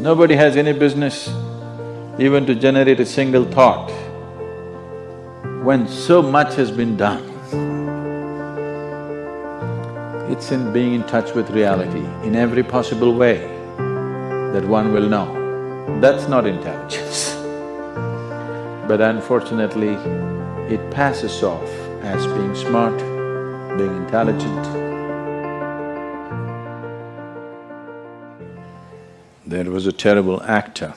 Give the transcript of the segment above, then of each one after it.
Nobody has any business even to generate a single thought when so much has been done. It's in being in touch with reality in every possible way that one will know. That's not intelligence. But unfortunately, it passes off as being smart, being intelligent. There was a terrible actor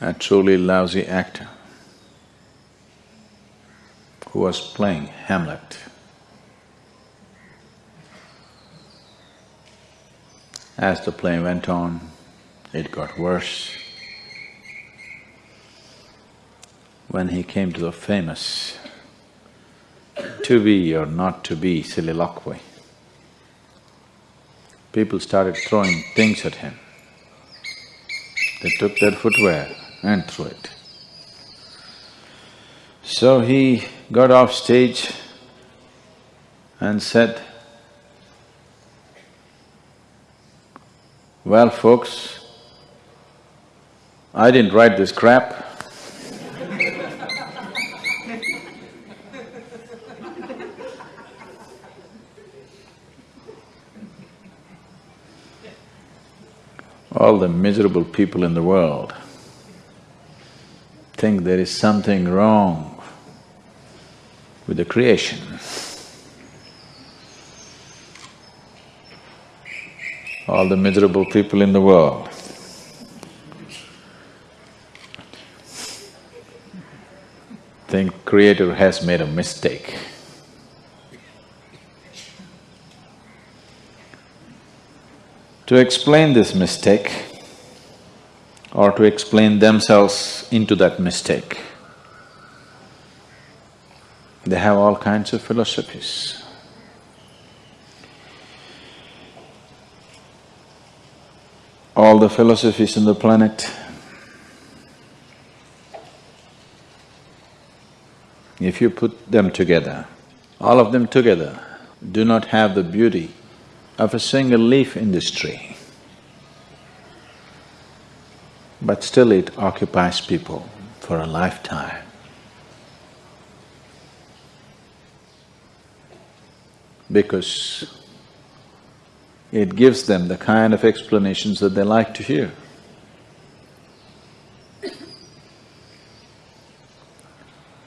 a truly lousy actor who was playing Hamlet. As the play went on, it got worse. When he came to the famous to be or not to be soliloquy, people started throwing things at him. They took their footwear and threw it. So he got off stage and said, Well, folks, I didn't write this crap. All the miserable people in the world think there is something wrong with the creation. All the miserable people in the world think creator has made a mistake. To explain this mistake, or to explain themselves into that mistake. They have all kinds of philosophies. All the philosophies on the planet, if you put them together, all of them together do not have the beauty of a single leaf in this tree. but still it occupies people for a lifetime. Because it gives them the kind of explanations that they like to hear.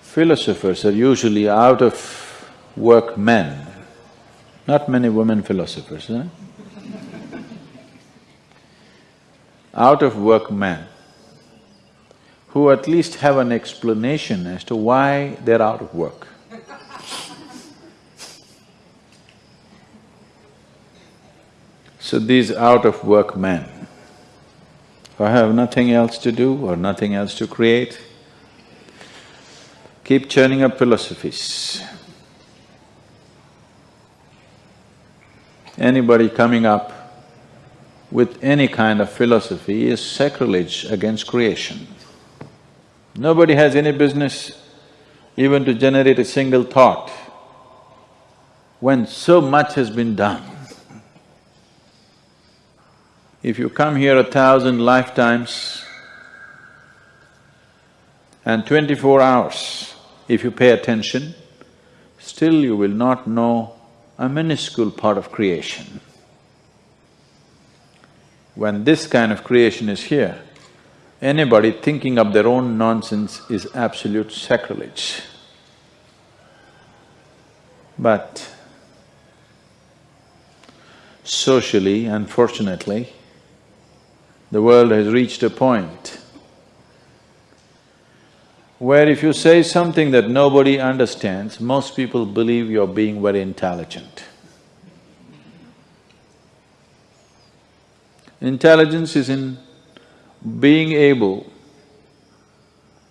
Philosophers are usually out of work men, not many women philosophers, out of work men who at least have an explanation as to why they're out of work. So these out of work men who have nothing else to do or nothing else to create, keep churning up philosophies. Anybody coming up with any kind of philosophy is sacrilege against creation. Nobody has any business even to generate a single thought when so much has been done. If you come here a thousand lifetimes and twenty-four hours, if you pay attention, still you will not know a minuscule part of creation. When this kind of creation is here, anybody thinking of their own nonsense is absolute sacrilege. But socially, unfortunately, the world has reached a point where if you say something that nobody understands, most people believe you're being very intelligent. Intelligence is in being able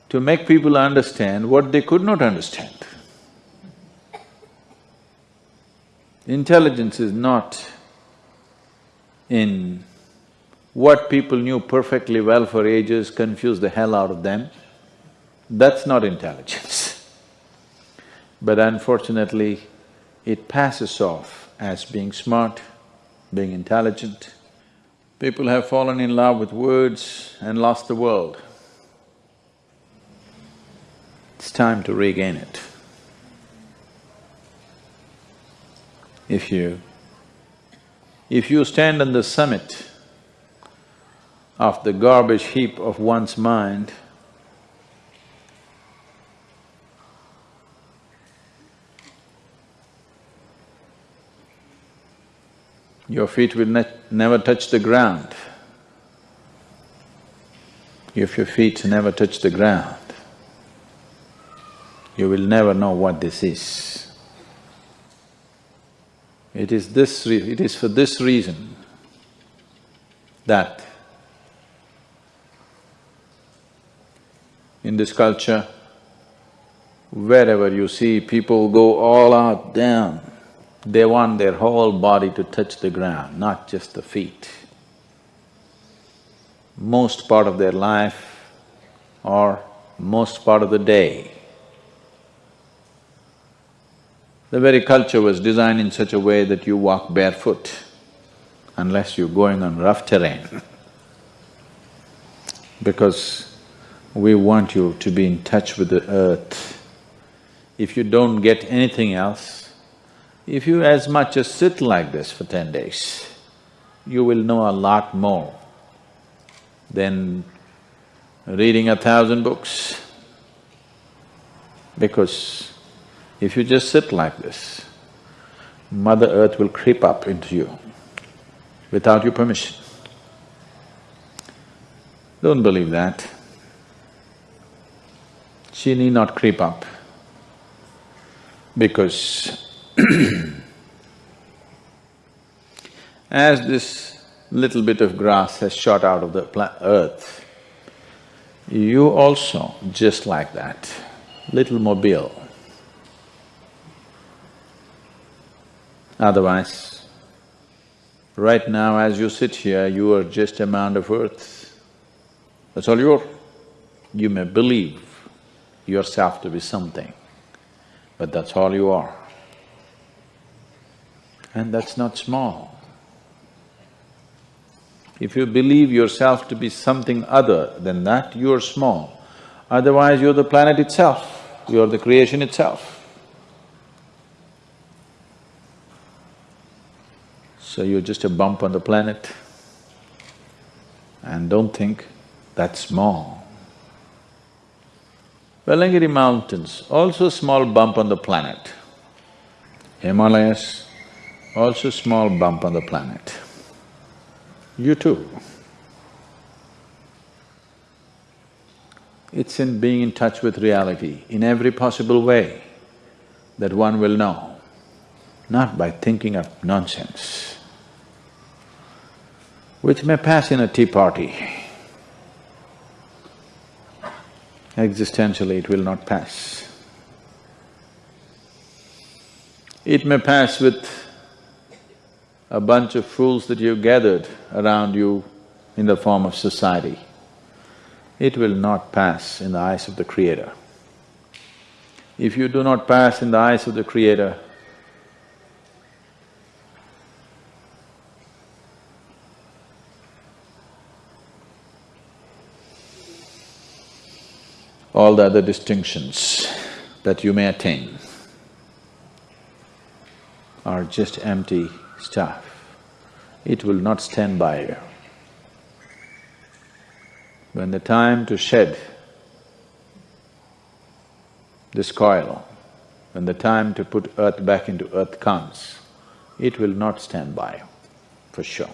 to make people understand what they could not understand. Intelligence is not in what people knew perfectly well for ages, confused the hell out of them. That's not intelligence. But unfortunately, it passes off as being smart, being intelligent. People have fallen in love with words and lost the world. It's time to regain it. If you… if you stand on the summit of the garbage heap of one's mind, your feet will ne never touch the ground. If your feet never touch the ground, you will never know what this is. It is this… it is for this reason that in this culture, wherever you see people go all out down, they want their whole body to touch the ground, not just the feet. Most part of their life or most part of the day, the very culture was designed in such a way that you walk barefoot unless you're going on rough terrain. because we want you to be in touch with the earth. If you don't get anything else, if you as much as sit like this for ten days, you will know a lot more than reading a thousand books. Because if you just sit like this, Mother Earth will creep up into you without your permission. Don't believe that. She need not creep up because As this little bit of grass has shot out of the earth, you also just like that, little mobile. Otherwise, right now as you sit here, you are just a mound of earth. That's all you are. You may believe yourself to be something, but that's all you are and that's not small. If you believe yourself to be something other than that, you're small. Otherwise, you're the planet itself, you're the creation itself. So you're just a bump on the planet and don't think that's small. Velliangiri Mountains, also a small bump on the planet. Himalayas, also small bump on the planet. You too. It's in being in touch with reality in every possible way that one will know, not by thinking of nonsense, which may pass in a tea party. Existentially, it will not pass. It may pass with a bunch of fools that you've gathered around you in the form of society, it will not pass in the eyes of the Creator. If you do not pass in the eyes of the Creator, all the other distinctions that you may attain are just empty stuff, it will not stand by you. When the time to shed this coil, when the time to put earth back into earth comes, it will not stand by you, for sure.